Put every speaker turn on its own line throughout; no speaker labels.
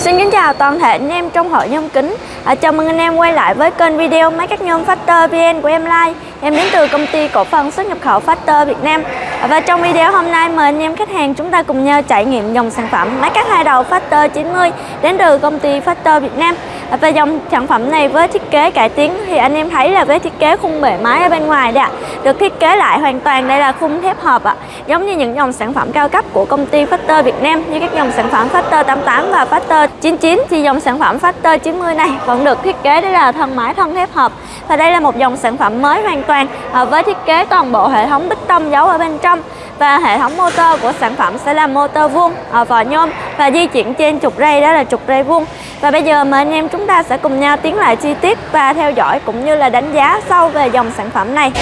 Xin kính chào toàn thể anh em trong hội nhôm kính. À, Chào mừng anh em quay lại với kênh video máy cắt nhôm Factor VN của em Lai. Em đến từ công ty cổ phần xuất nhập khẩu Factor Việt Nam. Và trong video hôm nay, mời anh em khách hàng chúng ta cùng nhau trải nghiệm dòng sản phẩm máy cắt hai đầu Factor 90 Đến từ công ty Factor Việt Nam. Và dòng sản phẩm này với thiết kế cải tiến thì anh em thấy là với thiết kế khung bề máy ở bên ngoài đây ạ, Được thiết kế lại hoàn toàn, đây là khung thép hộp ạ. Giống như những dòng sản phẩm cao cấp của công ty Factor Việt Nam, Như các dòng sản phẩm Factor 88 và Factor 99 thì dòng sản phẩm Factor 90 này vẫn được thiết kế, đây là thân máy thân thép hộp. Và đây là một dòng sản phẩm mới hoàn toàn à, với thiết kế toàn bộ hệ thống bích tông giấu ở bên trong và hệ thống motor của sản phẩm sẽ là motor vuông à, ở vỏ nhôm và di chuyển trên trục ray đó là trục ray vuông. Và bây giờ mời anh em chúng ta sẽ cùng nhau tiến lại chi tiết và theo dõi cũng như là đánh giá sâu về dòng sản phẩm này.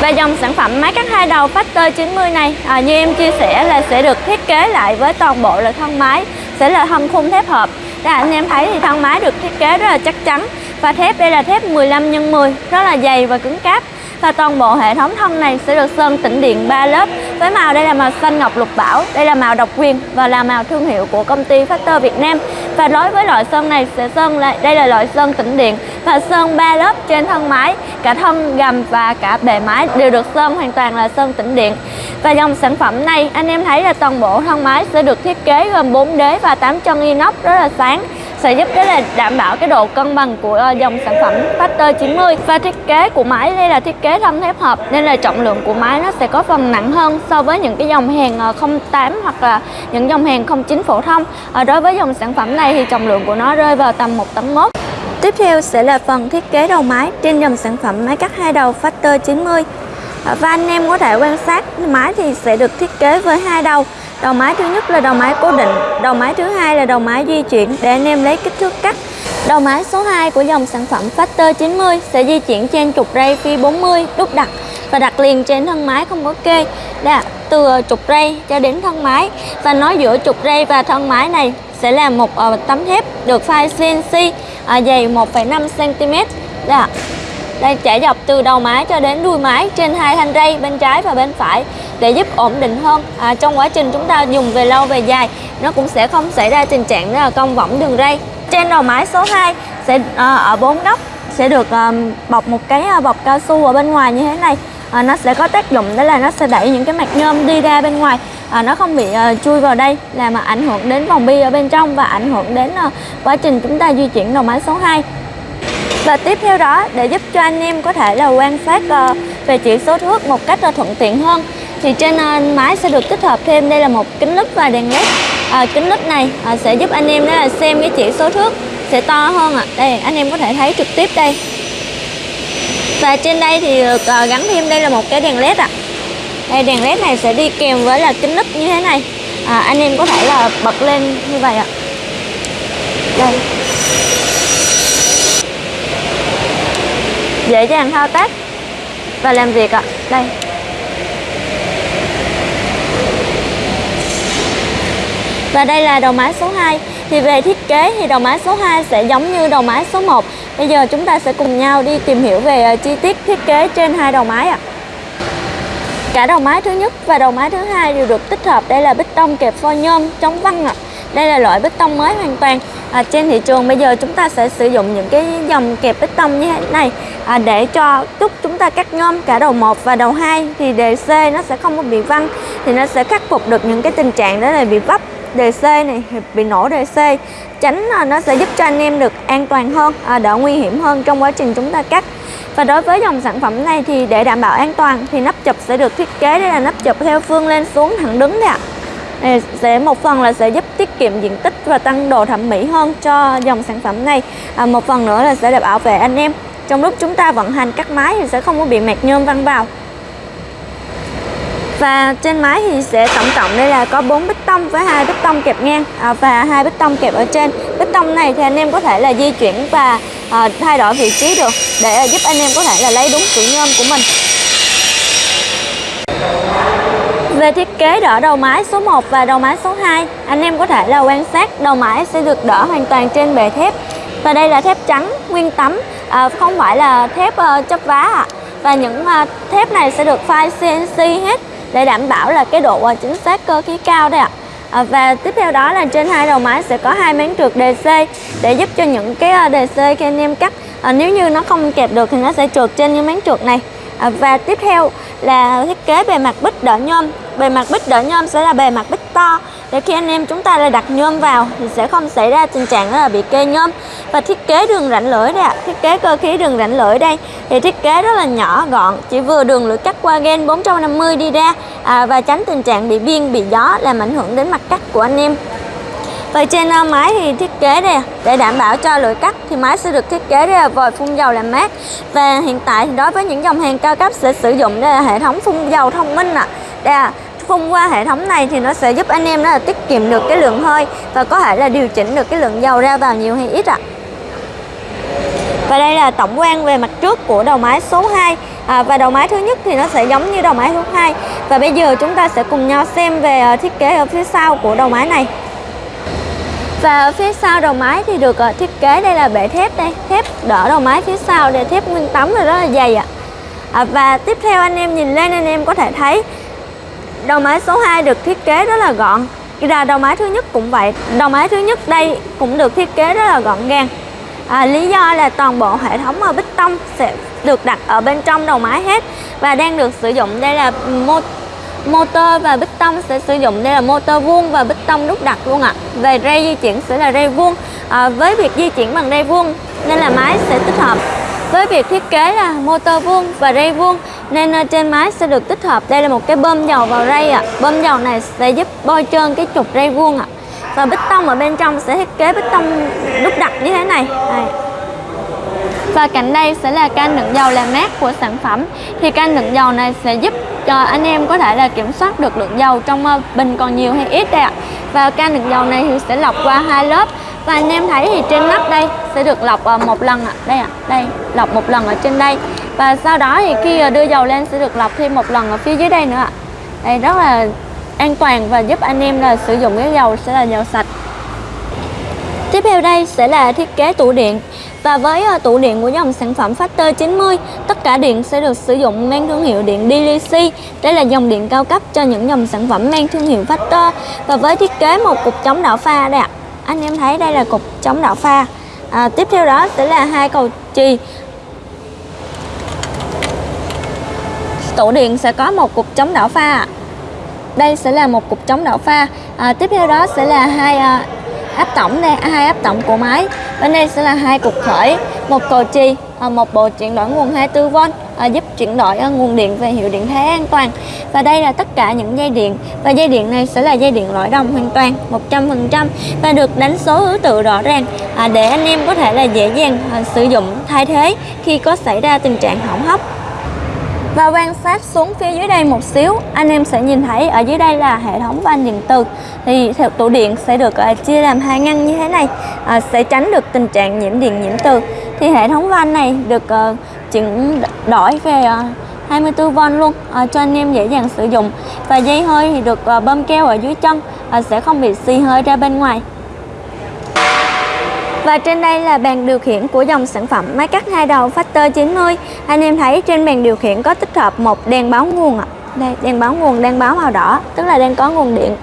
Và dòng sản phẩm máy cắt hai đầu Factor 90 này à, như em chia sẻ là sẽ được thiết kế lại với toàn bộ là thân máy sẽ là thân khung thép hợp. Các anh em thấy thì thân máy được thiết kế rất là chắc chắn và thép đây là thép 15 x 10 rất là dày và cứng cáp và toàn bộ hệ thống thân này sẽ được sơn tĩnh điện 3 lớp. Với màu, đây là màu xanh ngọc lục bảo, đây là màu độc quyền và là màu thương hiệu của công ty Factor Việt Nam. Và đối với loại sơn này sẽ sơn lại, đây là loại sơn tĩnh điện và sơn 3 lớp trên thân máy. Cả thân gầm và cả bề máy đều được sơn hoàn toàn là sơn tĩnh điện. Và dòng sản phẩm này, anh em thấy là toàn bộ thân máy sẽ được thiết kế gồm 4 đế và 8 chân inox rất là sáng sẽ giúp rất là đảm bảo cái độ cân bằng của ờ, dòng sản phẩm Factor 90 và thiết kế của máy. Đây là thiết kế thân thép hợp nên là trọng lượng của máy nó sẽ có phần nặng hơn so với những cái dòng hàng ờ, 08 hoặc là những dòng hàng 09 phổ thông. À, đối với dòng sản phẩm này thì trọng lượng của nó rơi vào tầm 1 tấn mốt. Tiếp theo sẽ là phần thiết kế đầu máy trên dòng sản phẩm máy cắt hai đầu Factor 90 và anh em có thể quan sát máy thì sẽ được thiết kế với hai đầu đầu máy thứ nhất là đầu máy cố định đầu máy thứ hai là đầu máy di chuyển để anh em lấy kích thước cắt. Đầu máy số 2 của dòng sản phẩm Factor 90 sẽ di chuyển trên trục ray phi 40 đúc đặt và đặt liền trên thân máy không có kê. Đã, từ trục ray cho đến thân máy và nối giữa trục ray và thân máy này sẽ là một ờ, tấm thép được file CNC à, dày 1,5 cm Đã. Đây chạy dọc từ đầu máy cho đến đuôi máy trên hai thanh ray bên trái và bên phải để giúp ổn định hơn. À, trong quá trình chúng ta dùng về lâu về dài nó cũng sẽ không xảy ra tình trạng là cong võng đường ray. Trên đầu máy số 2 sẽ à, ở bốn góc sẽ được à, bọc một cái à, bọc cao su ở bên ngoài như thế này. À, nó sẽ có tác dụng đó là nó sẽ đẩy những cái mạch nhôm đi ra bên ngoài. À, nó không bị à, chui vào đây làm mà ảnh hưởng đến vòng bi ở bên trong và ảnh hưởng đến à, quá trình chúng ta di chuyển đầu máy số 2 và tiếp theo đó để giúp cho anh em có thể là quan sát ờ, về chỉ số thước một cách thuận tiện hơn thì trên ờ, máy sẽ được tích hợp thêm đây là một kính lúp và đèn led à, kính lúp này à, sẽ giúp anh em đó là xem cái chỉ số thước sẽ to hơn ạ à. đây anh em có thể thấy trực tiếp đây và trên đây thì được gắn thêm đây là một cái đèn led ạ à. đây đèn led này sẽ đi kèm với là kính lúp như thế này à, anh em có thể là bật lên như vậy ạ à. đây dễ dàng thao tác và làm việc ạ. Đây. Và đây là đầu máy số 2. Thì về thiết kế thì đầu máy số 2 sẽ giống như đầu máy số 1. Bây giờ chúng ta sẽ cùng nhau đi tìm hiểu về ờ, chi tiết thiết kế trên hai đầu máy ạ. Cả đầu máy thứ nhất và đầu máy thứ hai đều được tích hợp đây là bích tông kẹp phôi nhôm chống văng ạ. Đây là loại bích tông mới hoàn toàn à, trên thị trường bây giờ chúng ta sẽ sử dụng những cái dòng kẹp bích tông như thế này. À, để cho lúc chúng ta cắt nhôm cả đầu 1 và đầu 2 thì đề c nó sẽ không có bị văng thì nó sẽ khắc phục được những cái tình trạng đó là bị vấp đề c này bị nổ đề c. Tránh à, nó sẽ giúp cho anh em được an toàn hơn à, đỡ nguy hiểm hơn trong quá trình chúng ta cắt. Và đối với dòng sản phẩm này thì để đảm bảo an toàn thì nắp chụp sẽ được thiết kế đây là nắp chụp theo phương lên xuống thẳng đứng đấy ạ sẽ một phần là sẽ giúp tiết kiệm diện tích và tăng độ thẩm mỹ hơn cho dòng sản phẩm này. À, một phần nữa là sẽ để bảo vệ anh em. Trong lúc chúng ta vận hành cắt máy thì sẽ không có bị mẹt nhôm văng vào. Và trên máy thì sẽ tổng cộng đây là có 4 bích tông với hai bích tông kẹp ngang. À, và hai bích tông kẹp ở trên. Bích tông này thì anh em có thể là di chuyển và à, thay đổi vị trí được để giúp anh em có thể là lấy đúng kiểu nhôm của mình. Về thiết kế đỡ đầu máy số 1 và đầu máy số 2, anh em có thể là quan sát đầu máy sẽ được đỡ hoàn toàn trên bề thép. Và đây là thép trắng, nguyên tấm, à, không phải là thép uh, chấp vá ạ. À. Và những uh, thép này sẽ được file CNC hết để đảm bảo là cái độ uh, chính xác cơ khí cao đây ạ. à, và tiếp theo đó là trên hai đầu máy sẽ có hai máng trượt DC để giúp cho những cái DC khi anh em cắt à, nếu như nó không kẹp được thì nó sẽ trượt trên những máng trượt này à, và tiếp theo là thiết kế bề mặt bích đỡ nhôm bề mặt bích đỡ nhôm sẽ là bề mặt bích to. Để khi anh em chúng ta là đặt nhôm vào thì sẽ không xảy ra tình trạng là bị kê nhôm. Và thiết kế đường rãnh lưỡi đây ạ. Thiết kế cơ khí đường rãnh lưỡi đây. Thì thiết kế rất là nhỏ gọn. Chỉ vừa đường lưỡi cắt qua gen 450 đi ra. À, và tránh tình trạng bị biên bị gió làm ảnh hưởng đến mặt cắt của anh em. Và trên à, máy thì thiết kế đây để đảm bảo cho lưỡi cắt thì máy sẽ được thiết kế đây là vòi phun dầu làm mát. Và hiện tại thì đối với những dòng hàng cao cấp sẽ sử dụng đây là hệ thống phun dầu thông minh ạ. À. đây là phun qua hệ thống này thì nó sẽ giúp anh em đó là tiết kiệm được cái lượng hơi và có thể là điều chỉnh được cái lượng dầu ra vào nhiều hay ít ạ à. Và đây là tổng quan về mặt trước của đầu máy số 2 à, Và đầu máy thứ nhất thì nó sẽ giống như đầu máy số 2 Và bây giờ chúng ta sẽ cùng nhau xem về ờ, thiết kế ở phía sau của đầu máy này và ở phía sau đầu máy thì được ờ, thiết kế đây là bệ thép đây thép đỡ đầu máy phía sau để thép nguyên tấm rồi rất là dày ạ à. và tiếp theo anh em nhìn lên anh em có thể thấy đầu máy số 2 được thiết kế rất là gọn. Ra đầu máy thứ nhất cũng vậy. Đầu máy thứ nhất đây cũng được thiết kế rất là gọn gàng. À, lý do là toàn bộ hệ thống ở bích tông sẽ được đặt ở bên trong đầu máy hết và đang được sử dụng đây là mô motor và bích tông sẽ sử dụng đây là motor vuông và bích tông đúc đặt luôn ạ. À. về ray di chuyển sẽ là ray vuông. À, với việc di chuyển bằng ray vuông nên là máy sẽ tích hợp. Với việc thiết kế là motor vuông và ray vuông nên ờ, trên máy sẽ được tích hợp. Đây là một cái bơm dầu vào ray ạ. À. bơm dầu này sẽ giúp bôi trơn cái trục ray vuông ạ. À. và bích tông ở bên trong sẽ thiết kế bích tông đúc đặc như thế này. Đây. Và cạnh đây sẽ là can đựng dầu làm mát của sản phẩm. Thì can đựng dầu này sẽ giúp cho anh em có thể là kiểm soát được lượng dầu trong ờ, bình còn nhiều hay ít đây ạ. Và can đựng dầu này thì sẽ lọc qua hai lớp. Và anh em thấy thì trên nắp đây sẽ được lọc ờ, một lần ạ. Đây ạ, đây, lọc một lần ở trên đây. Và sau đó thì khi ờ, đưa dầu lên sẽ được lọc thêm một lần ở phía dưới đây nữa ạ Đây rất là an toàn và giúp anh em là sử dụng cái dầu sẽ là dầu sạch Tiếp theo đây sẽ là thiết kế tủ điện và với ờ, tủ điện của dòng sản phẩm Factor 90, tất cả điện sẽ được sử dụng mang thương hiệu điện DLC. Đây là dòng điện cao cấp cho những dòng sản phẩm mang thương hiệu Factor. Và với thiết kế một cục chống đảo pha đây ạ. Anh em thấy đây là cục chống đảo pha. À, tiếp theo đó sẽ là hai cầu chì. Tủ điện sẽ có một cục chống đảo pha. Đây sẽ là một cục chống đảo pha. À, tiếp theo đó sẽ là hai à, áp tổng đây à, hai áp tổng của máy bên đây sẽ là hai cục khởi một cầu chì à, một bộ chuyển đổi nguồn 24V à, giúp chuyển đổi à, nguồn điện về hiệu điện thế an toàn và đây là tất cả những dây điện và dây điện này sẽ là dây điện lõi đồng hoàn toàn 100% và được đánh số thứ tự rõ ràng à, để anh em có thể là dễ dàng à, sử dụng thay thế khi có xảy ra tình trạng hỏng hóc và quan sát xuống phía dưới đây một xíu anh em sẽ nhìn thấy ở dưới đây là hệ thống van điện từ thì theo tủ điện sẽ được à, chia làm hai ngăn như thế này à, sẽ tránh được tình trạng nhiễm điện nhiễm từ. Thì hệ thống van này được uh, chuyển đổi về ờ, uh, 24V luôn uh, cho anh em dễ dàng sử dụng. Và dây hơi thì được uh, bơm keo ở dưới chân uh, sẽ không bị xì hơi ra bên ngoài và trên đây là bàn điều khiển của dòng sản phẩm máy cắt hai đầu Factor 90 Anh em thấy trên bàn điều khiển có tích hợp một đèn báo nguồn ạ. Đây, đèn báo nguồn đang báo màu đỏ, tức là đang có nguồn điện.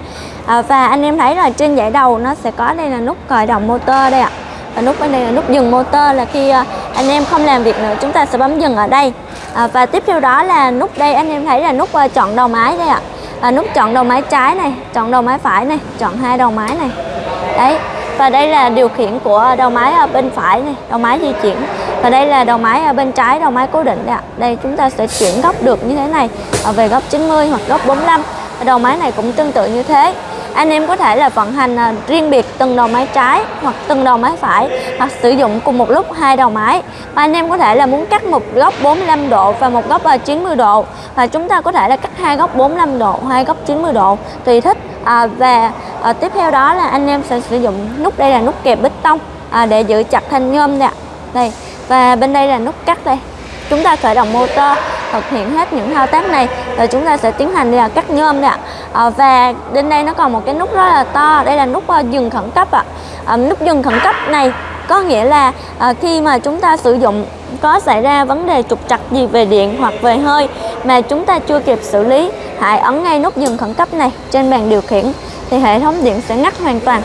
À, Và anh em thấy là trên dãy đầu nó sẽ có đây là nút khởi động motor đây ạ. Và nút bên đây là nút dừng motor là khi à, anh em không làm việc nữa chúng ta sẽ bấm dừng ở đây. À, Và tiếp theo đó là nút đây anh em thấy là nút à, chọn đầu máy đây ạ. À, Nút chọn đầu máy trái này, chọn đầu máy phải này, chọn hai đầu máy này. Đấy, và đây là điều khiển của đầu máy ở bên phải này đầu máy di chuyển. Và đây là đầu máy ở bên trái đầu máy cố định đây ạ. Đây chúng ta sẽ chuyển góc được như thế này à, về góc 90 hoặc góc 45 đầu máy này cũng tương tự như thế. Anh em có thể là vận hành à, riêng biệt từng đầu máy trái hoặc từng đầu máy phải hoặc sử dụng cùng một lúc hai đầu máy. Và anh em có thể là muốn cắt một góc 45 độ và một góc à, 90 độ. Và chúng ta có thể là cắt hai góc 45 độ hai góc 90 độ tùy thích. À, và à, tiếp theo đó là anh em sẽ sử dụng nút đây là nút kẹp bích tông à, để giữ chặt thanh nhôm nè. Đây và bên đây là nút cắt đây. Chúng ta khởi động motor thực hiện hết những thao tác này rồi chúng ta sẽ tiến hành là cắt nhôm nè. À, và bên đây nó còn một cái nút rất là to đây là nút uh, dừng khẩn cấp ạ. À. à, nút dừng khẩn cấp này có nghĩa là à, khi mà chúng ta sử dụng có xảy ra vấn đề trục trặc gì về điện hoặc về hơi mà chúng ta chưa kịp xử lý hãy ấn ngay nút dừng khẩn cấp này trên bàn điều khiển thì hệ thống điện sẽ ngắt hoàn toàn.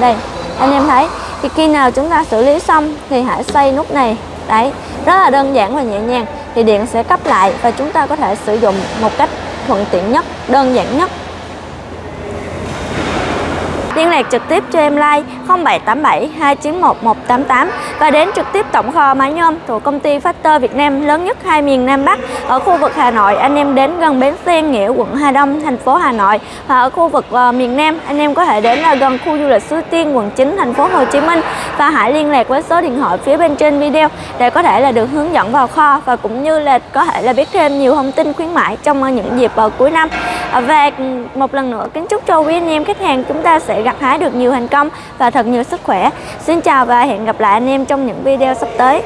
Đây, anh em thấy, thì khi nào chúng ta xử lý xong thì hãy xoay nút này. Đấy, rất là đơn giản và nhẹ nhàng, thì điện sẽ cấp lại và chúng ta có thể sử dụng một cách thuận tiện nhất, đơn giản nhất. Liên lạc trực tiếp cho em like 0787 291 188 và đến trực tiếp tổng kho máy nhôm thuộc công ty Factor Việt Nam lớn nhất hai miền Nam Bắc ở khu vực Hà Nội. Anh em đến gần bến xe Nghĩa quận Hà Đông thành phố Hà Nội và ở khu vực uh, miền Nam. Anh em có thể đến là gần khu du lịch Suối Tiên quận 9 thành phố Hồ Chí Minh và hãy liên lạc với số điện thoại phía bên trên video để có thể là được hướng dẫn vào kho và cũng như là có thể là biết thêm nhiều thông tin khuyến mãi trong ờ, những dịp uh, cuối năm. Và ừ, một lần nữa kính chúc cho quý anh em khách hàng chúng ta sẽ gặt hái được nhiều thành công và thật nhiều sức khỏe. Xin chào và hẹn gặp lại anh em trong những video sắp tới.